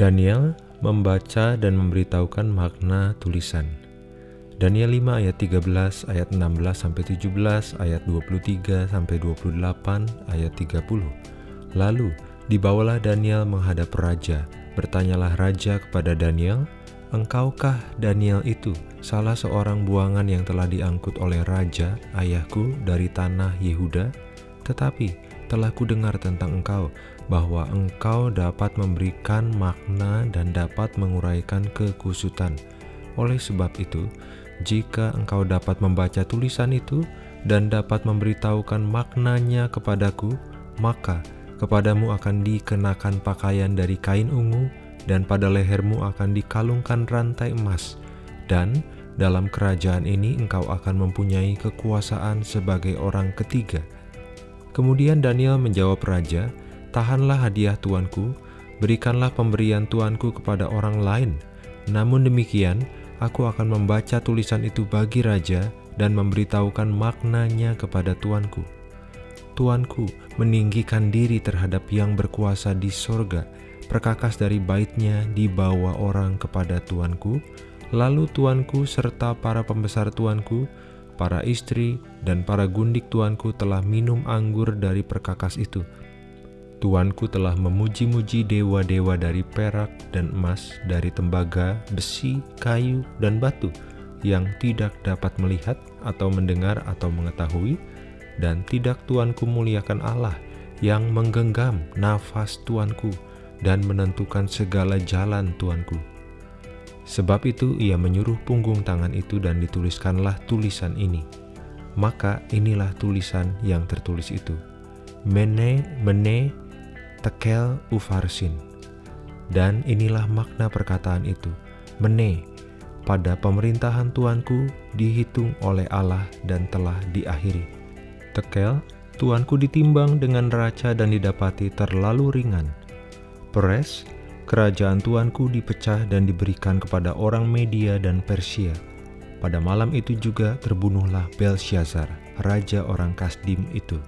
Daniel membaca dan memberitahukan makna tulisan. Daniel 5 ayat 13, ayat 16 sampai 17, ayat 23 sampai 28, ayat 30. Lalu dibawalah Daniel menghadap raja. Bertanyalah raja kepada Daniel, Engkaukah Daniel itu salah seorang buangan yang telah diangkut oleh raja ayahku dari tanah Yehuda? Tetapi telah kudengar tentang engkau bahwa engkau dapat memberikan makna dan dapat menguraikan kekusutan. Oleh sebab itu, jika engkau dapat membaca tulisan itu dan dapat memberitahukan maknanya kepadaku, maka kepadamu akan dikenakan pakaian dari kain ungu dan pada lehermu akan dikalungkan rantai emas, dan dalam kerajaan ini engkau akan mempunyai kekuasaan sebagai orang ketiga. Kemudian Daniel menjawab raja, Tahanlah hadiah tuanku, berikanlah pemberian tuanku kepada orang lain. Namun demikian, aku akan membaca tulisan itu bagi raja dan memberitahukan maknanya kepada tuanku. Tuanku meninggikan diri terhadap yang berkuasa di sorga, perkakas dari baitnya dibawa orang kepada tuanku, lalu tuanku serta para pembesar tuanku, para istri, dan para gundik tuanku telah minum anggur dari perkakas itu. Tuanku telah memuji-muji dewa-dewa dari perak dan emas, dari tembaga, besi, kayu, dan batu, yang tidak dapat melihat atau mendengar atau mengetahui, dan tidak tuanku muliakan Allah yang menggenggam nafas tuanku, dan menentukan segala jalan tuanku. Sebab itu ia menyuruh punggung tangan itu dan dituliskanlah tulisan ini. Maka inilah tulisan yang tertulis itu. Mene, mene, tekel ufarsin. Dan inilah makna perkataan itu. Mene, pada pemerintahan tuanku dihitung oleh Allah dan telah diakhiri. Tekel, tuanku ditimbang dengan raca dan didapati terlalu ringan Peres, kerajaan tuanku dipecah dan diberikan kepada orang Media dan Persia. Pada malam itu juga terbunuhlah Belshazzar, raja orang Kasdim itu.